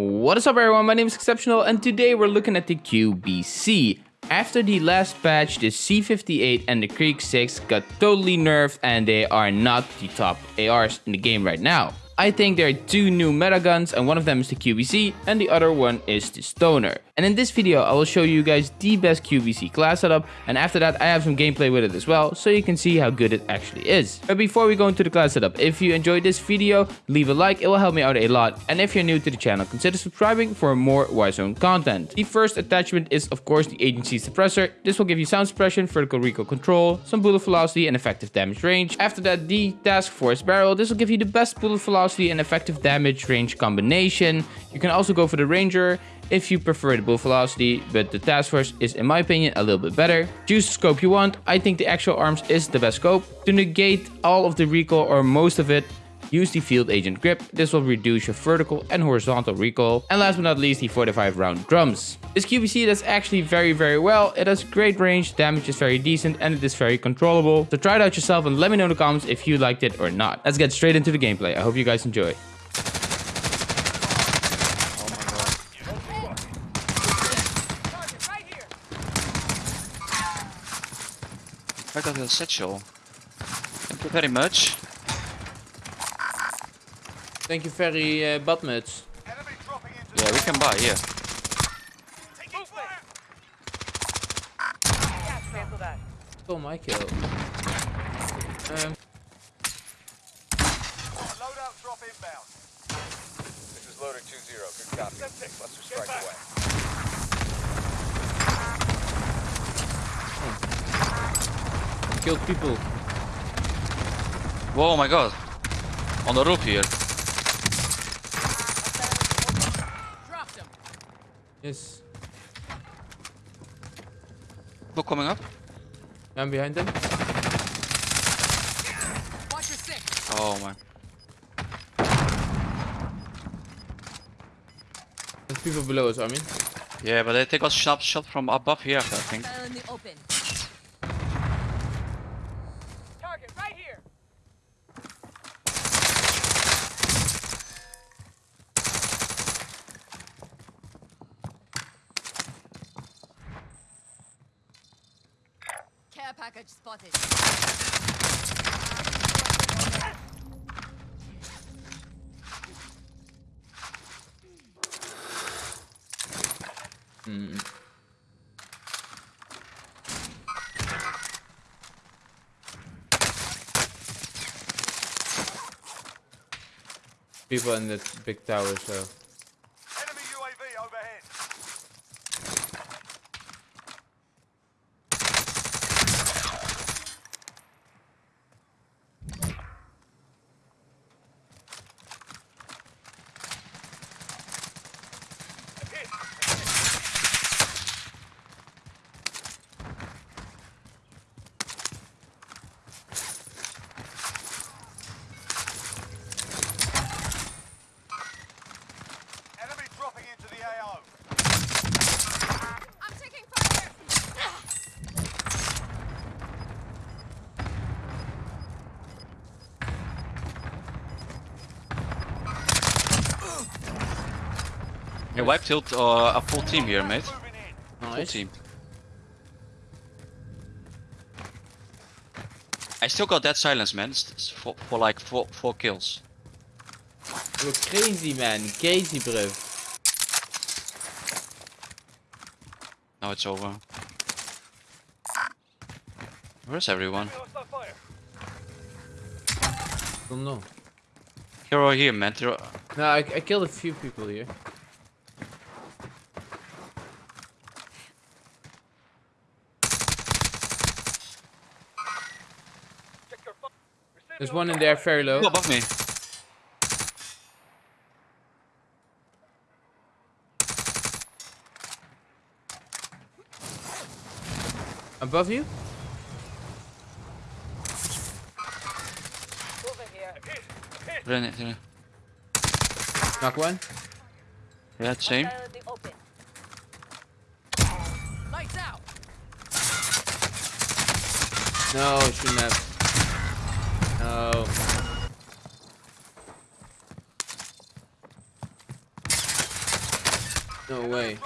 What is up everyone, my name is Exceptional and today we're looking at the QBZ. After the last patch, the C58 and the Krig 6 got totally nerfed and they are not the top ARs in the game right now. I think there are two new meta guns and one of them is the QBZ and the other one is the Stoner. And in this video I will show you guys the best QBZ class setup and after that I have some gameplay with it as well so you can see how good it actually is. But before we go into the class setup, if you enjoyed this video, leave a like, it will help me out a lot. And if you're new to the channel, consider subscribing for more Warzone content. The first attachment is of course the agency suppressor. This will give you sound suppression, vertical recoil control, some bullet velocity and effective damage range. After that the task force barrel, this will give you the best bullet velocity velocity and effective damage range combination. You can also go for the Ranger if you prefer the bullet velocity, but the task force is in my opinion a little bit better. Choose the scope you want. I think the Axial Arms is the best scope. To negate all of the recoil or most of it, use the field agent grip. This will reduce your vertical and horizontal recoil. And last but not least, the 45 round drums. This QBZ does actually very, very well. It has great range, damage is very decent, and it is very controllable. So try it out yourself and let me know in the comments if you liked it or not. Let's get straight into the gameplay. I hope you guys enjoy. I got a satchel. Thank you very much. Thank you very uh, Badmuts. Yeah, we can buy, yeah. Oh my kill. Um, Loadout drop inbound. This is loader 2-0. Good copy. Cluster strike away. killed people. Whoa, my god. On the roof here. Yes. People coming up. I'm behind them. Oh my. There's people below us, I mean. Yeah, but they take a sharp shot from above here, I think. Fell in the open. Target right here. Care package spotted. People in the big tower, so. Enemy UAV overhead. Enemy dropping into the AO. I'm taking fire. Yeah, wipe tilt uh, a full team here, mate. In. Full team. I still got that silence, man. s- s- For, for like four, four kills. You're crazy, man. Crazy, bro. Now it's over. Where's everyone? Fire. Don't know. Hero here, man. Hero- No, I, I killed a few people here. There's one in there very low. Above me. Above you? Hit. Hit. Ren it, yeah. Knock one. Yeah, same. Fell in the open. Lights out. No, I shouldn't have. No. No way.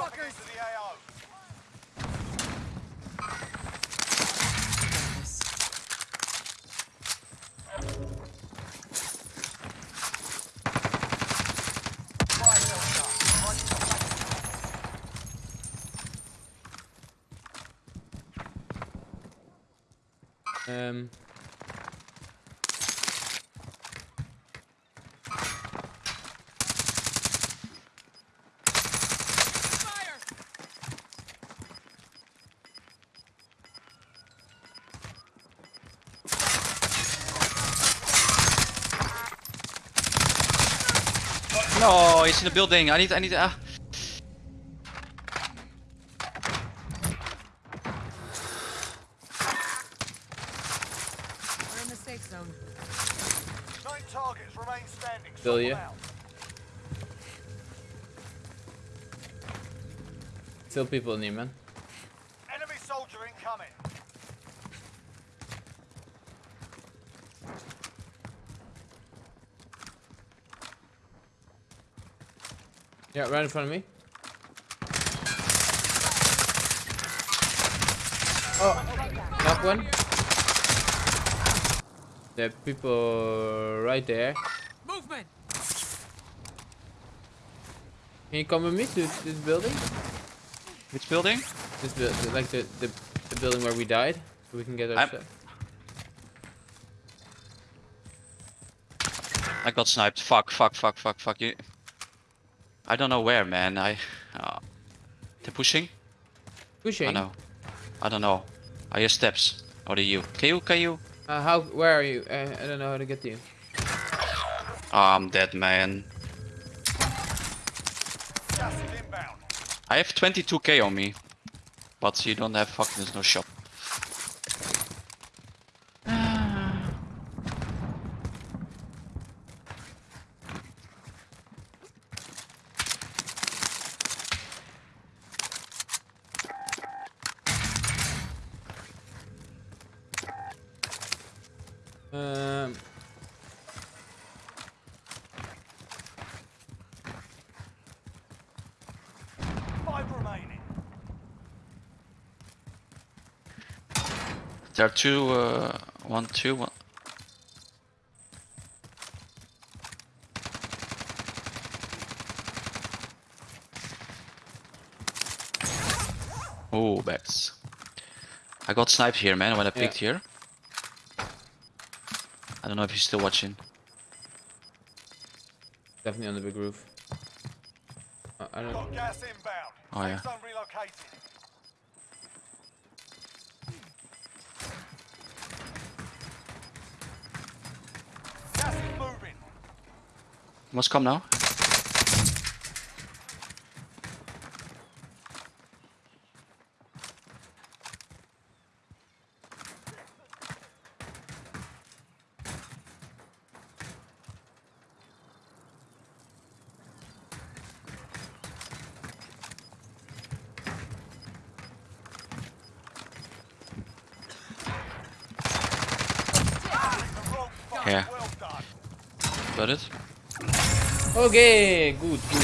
No, he's in the building. I need, I need, ah. We're in the safe zone. Nine targets remain standing. Bill, Sort yeah? out. Still people in here, man. Yeah, right in front of me. Oh, knock one. There are people right there. Movement! Can you come with me to this building? Which building? This building, like the, the the building where we died, so we can get our I'm- stuff. I got sniped. Fuck, fuck, fuck, fuck, fuck. You. I don't know where, man. I. Uh, they're pushing. Pushing. I know. I don't know. I hear steps. Or are you? Can you? Can you? Uh, how? Where are you? Uh, I don't know how to get to you. Oh, I'm dead, man. Gas is inbound. I have 22k on me, but you don't have fucking. There's no shop. Um. Five remaining. There are two. Uh, one, two. One. Oh, backs. I got sniped here, man, when I picked here. I don't know if you're still watching. Definitely on the big roof. Uh, I don't. Got gas inbound. Oh, Safe yeah. zone relocated. Gas is moving. Must come now. Yeah. Got it? Okay, good, good.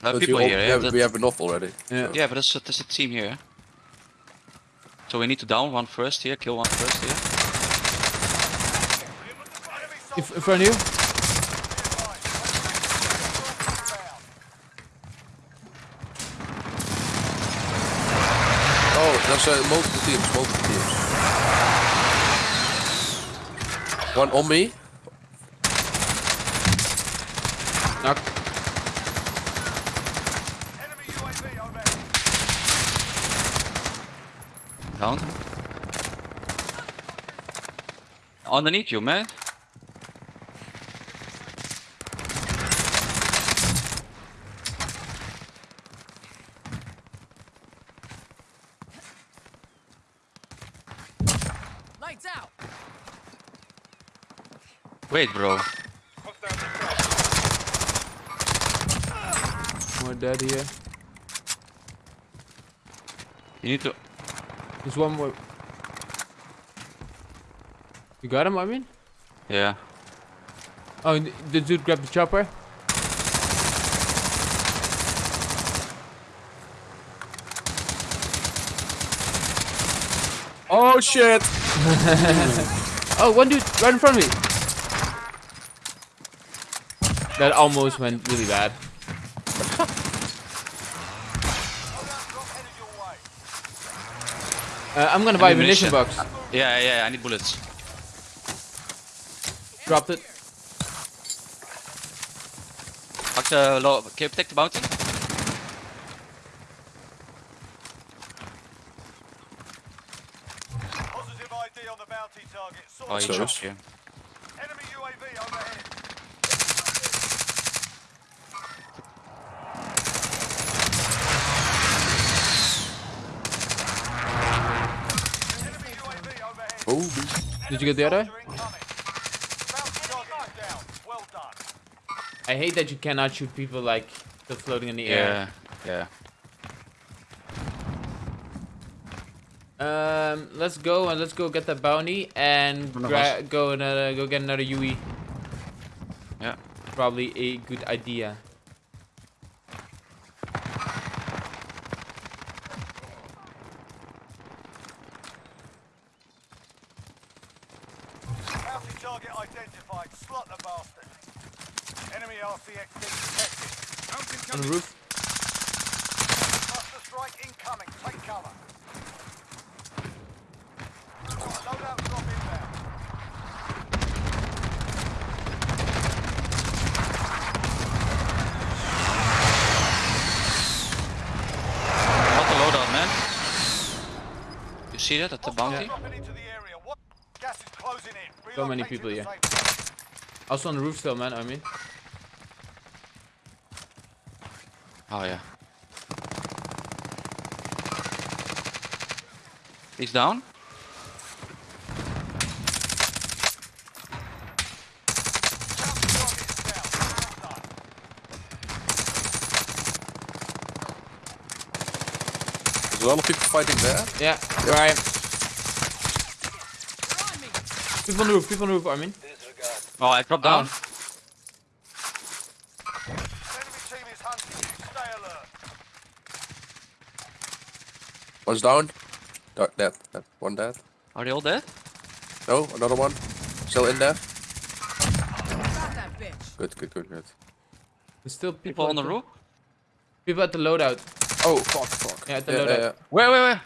There are people here, we yeah? have, we have enough already. Yeah. Yeah, but there's a, there's a team here. So we need to down one first here, kill one first here. Enemy In, soldier in front of you. There's uh, multiple teams, multiple teams. One on me. Knock. Down. Underneath you, man. Lights out! Wait, bro. More dead here. You need to. There's one more. You got him, I mean? Yeah. Oh, and the dude grabbed the chopper. Oh shit! Oh, one dude right in front of me. That almost went really bad. Loadout drop headed your way. Uh, I'm gonna buy a Ammunition. munition box. Yeah, yeah, I need bullets. Dropped it. Fuck the low. Can you protect the bounty? Positive ID on the bounty target. Saw Oh, he Service. dropped here. Enemy UAV overhead. Enemy UAV overhead. Oh, Did you get Oh, the other? Soldier incoming. Bounty target is down. Well done. I hate that you cannot shoot people like still floating in the air. Yeah, yeah. Um, let's go and let's go get that bounty and One of gra- us. go another go get another UE. Yeah. Probably a good idea. Bounty target identified. Slot the bastard. Enemy RCXD detected. On the roof. Cluster strike incoming. Take cover. Loadout drop inbound. What the loadout, man? You see that at the bounty? Dropping into the area. What? Gas is closing in. So many people to here. Also on the roof still, man. I mean. Oh yeah. He's down. Bounty target is down. Well done. there's a lot of people fighting there. Yeah. Right. They're on. People on the roof. People on the roof. I mean. Oh, I dropped down. Enemy team is hunting you. Stay alert. One's down. Da- Dead. Dead. One dead. Are they all dead? No, another one. Still in there. Got that bitch. Good, good, good, good. There's still people, People on the roof? People at the loadout. Oh, oh, fuck, fuck. Yeah, the yeah, loadout. yeah, Where, where, where?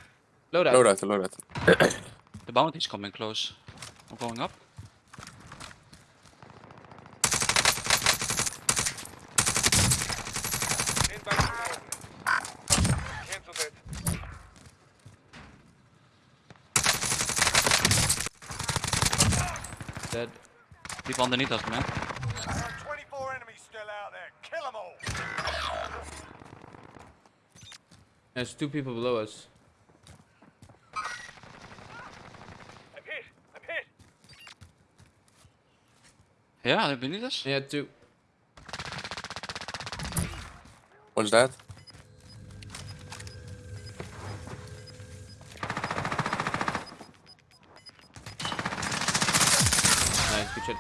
Loadout. yeah. Loadout, loadout. The bounty's coming close. I'm going up. Dead. People underneath us, man. There's two people below us. I'm hit. I'm hit. Yeah, they're beneath us. Yeah, two. What's that? Nice, good shit.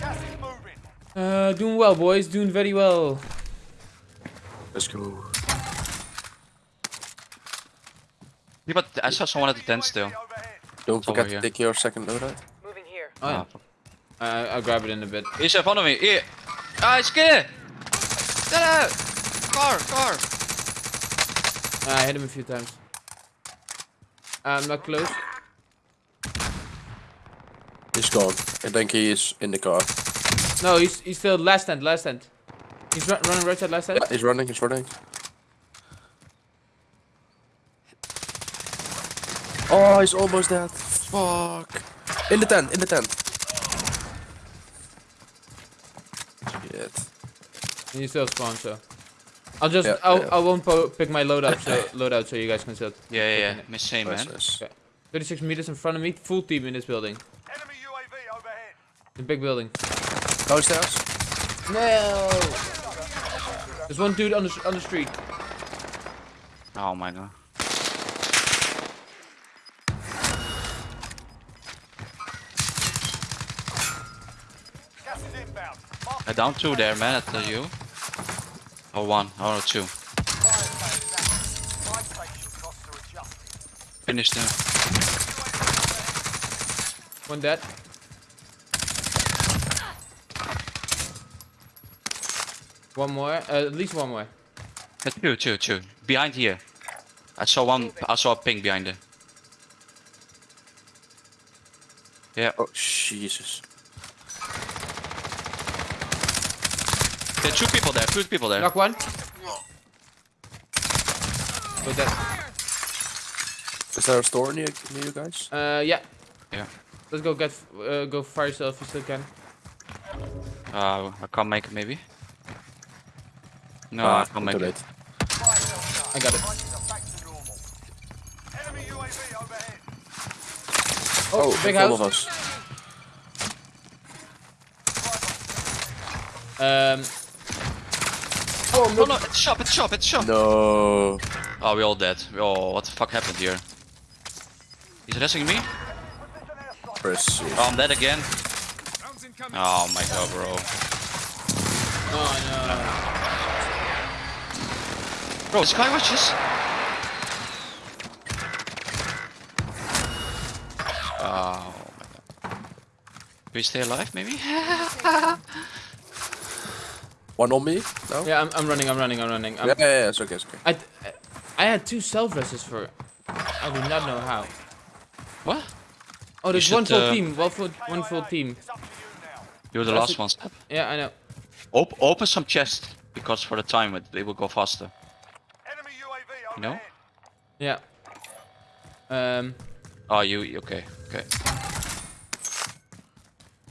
Gas is moving. Uh, doing well, boys. Doing very well. Let's go. Yeah, but I saw someone at the tent still. Don't Over forget to take your second loadout. Moving here. Oh, yeah. Ah. Uh, I'll grab it in a bit. He's in front of me. Here. Ah, he's scared. Get out. Car, car. Uh, I hit him a few times. I'm not close. He's gone. I think he is in the car. No, he's he's still last stand, last stand. He's run, running right side, last stand. Yeah, he's running, he's running. Oh, he's almost dead. Fuck. In the tent, in the tent. Shit. And you still spawn, so. I'll just, Yeah, I'll, yeah. I won't po pick my loadout, so loadout, so you guys can still. Yeah, yeah, yeah. Miss same, man. Okay. 36 meters in front of me, full team in this building. Enemy UAV overhead. The big building. Downstairs? No. There's one dude on the on the street. Oh my god. I down two there, man. At the you. Or one. Or two. fire station down. Flight station costs are adjusting. Finish them. One dead. One more. Uh, at least one more. Uh, two, two, two. Behind here. I saw one. I saw a ping behind there. Yeah. Oh, Jesus. There are two people there. Two people there. Knock one. Go dead. Is there a store near, near you guys? Uh, yeah. Yeah. Let's go get uh, go fire sale if you still can. Uh, I can't make it maybe. No, Ah, I can't make too it. late. Fire sale done. I got it. Prices are back to normal. Enemy UAV overhead. Oh, big in front of house. us. Um, Oh no, no, it's shop, it's shop, it's shop. No. Oh, we all dead. Oh, what the fuck happened here? He's resting me? Press. Oh, I'm dead again. Oh my god, bro. oh no. Bro, this guy was just. Oh my god. Can we stay alive, maybe? One on me? No? Yeah, I'm, I'm running. I'm running. I'm running. I'm, Yeah, yeah, yeah, it's okay, it's okay. I, I had two self rests for. I do not know how. what? Oh, there's should, one full uh, team. One full, one full team. It's up to you now. You're the last it. one. Step. Yeah, I know. Op open some chest because for the time it, they will go faster. Enemy UAV You know? Yeah. Um. Oh, you you- okay? Okay.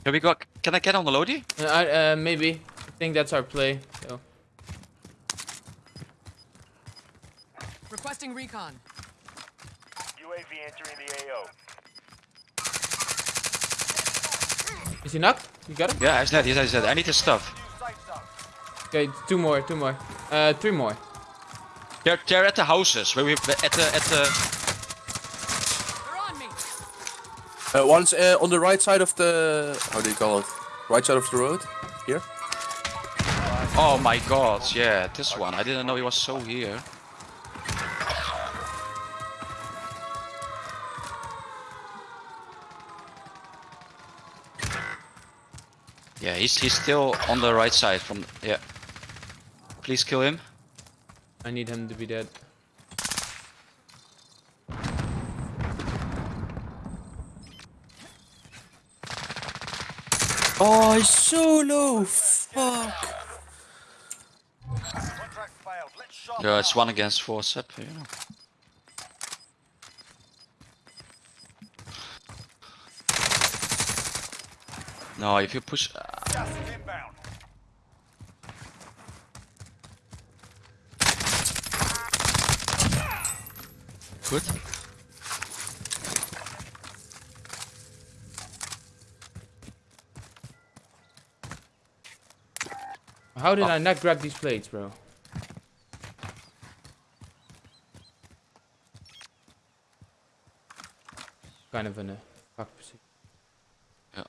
Can we go? Can I get on the Lodi? uh, I, uh, maybe. I think that's our play. So. Requesting recon. UAV entering the AO. Is he knocked? You got him? Yeah, he's dead. He's dead. He's dead. I need his stuff. Okay, two more. Two more. Uh, three more. They're they're at the houses. Where we at the at the. They're on me. Uh, one's uh, on the right side of the... How do you call it? Right side of the road? Here? Oh my god! Yeah, this one. I didn't know he was so here. Yeah, he's he's still on the right side from yeah. Please kill him. I need him to be dead. Oh, he's so low! Fuck! Yeah, it's one against four sep. You know. No, if you push. uh, Gas is inbound. good. How did Oh. I not grab these plates, bro? Kind of in a fuck position. Yeah.